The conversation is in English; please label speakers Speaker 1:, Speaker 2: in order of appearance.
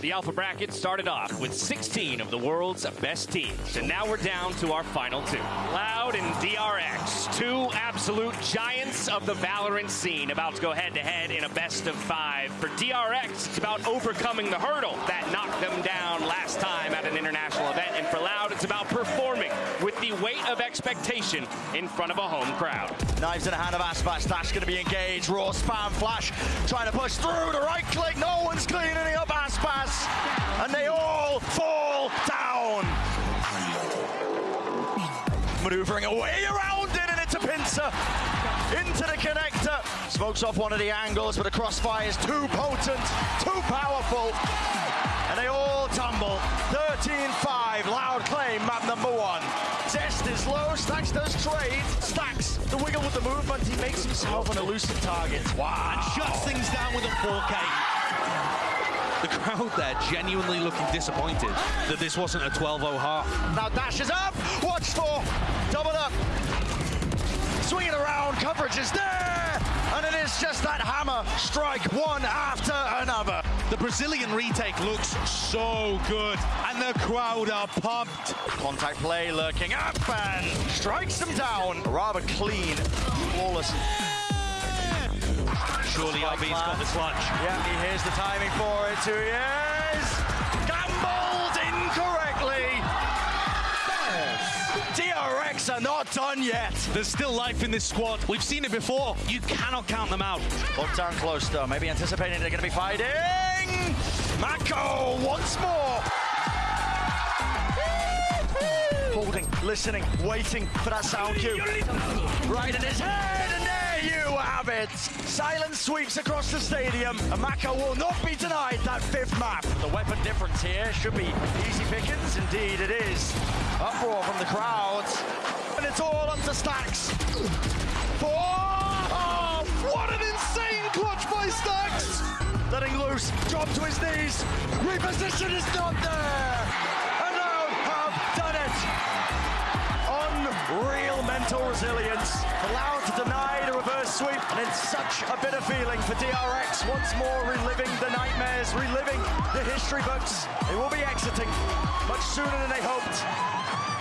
Speaker 1: The Alpha Bracket started off with 16 of the world's best teams, and now we're down to our final two. Loud and DRX, two absolute giants of the Valorant scene, about to go head to head in a best of five. For DRX, it's about overcoming the hurdle that knocked them down last time at an international event, and for Loud, it's about performing with the weight of expectation in front of a home crowd.
Speaker 2: Knives in the hand of Aspas. That's going to be engaged. Raw spam flash. Trying to push through. The right click. No one's cleaning up Maneuvering away around it, and it's a pincer. Into the connector. Smokes off one of the angles, but the crossfire is too potent, too powerful. And they all tumble. 13-5. Loud claim, map number one. Zest is low. Stax does trade. Stax the wiggle with the movement. He makes himself an elusive target. Wow.
Speaker 3: And shuts things down with a 4K. The crowd there genuinely looking disappointed that this wasn't a 12-0 half.
Speaker 2: Now dashes up. Swinging around. Coverage is there. And it is just that hammer strike one after another.
Speaker 3: The Brazilian retake looks so good, and the crowd are pumped.
Speaker 2: Contact play lurking up and strikes them down. Rather clean, flawless.
Speaker 3: Surely RB's got the
Speaker 2: lands.
Speaker 3: clutch.
Speaker 2: Yeah, he hears the timing for it. Two years. Gambled incorrectly. DRX are not done yet.
Speaker 3: There's still life in this squad. We've seen it before. You cannot count them out.
Speaker 2: Look down close though, maybe anticipating they're going to be fighting. Mako once more. Holding, listening, waiting for that sound cue. Right in his head, there you have it. Silence sweeps across the stadium, and Mako will not be denied that fifth map. The weapon difference here should be easy pickings. Indeed, it is. Uproar from the crowds, and it's all up to Stax. Four. Oh, what an insane clutch by Stax! Letting loose, drop to his knees. Reposition is not there. Mental resilience. Allowed to deny the reverse sweep. And it's such a bitter feeling for DRX. Once more reliving the nightmares, reliving the history books. They will be exiting much sooner than they hoped.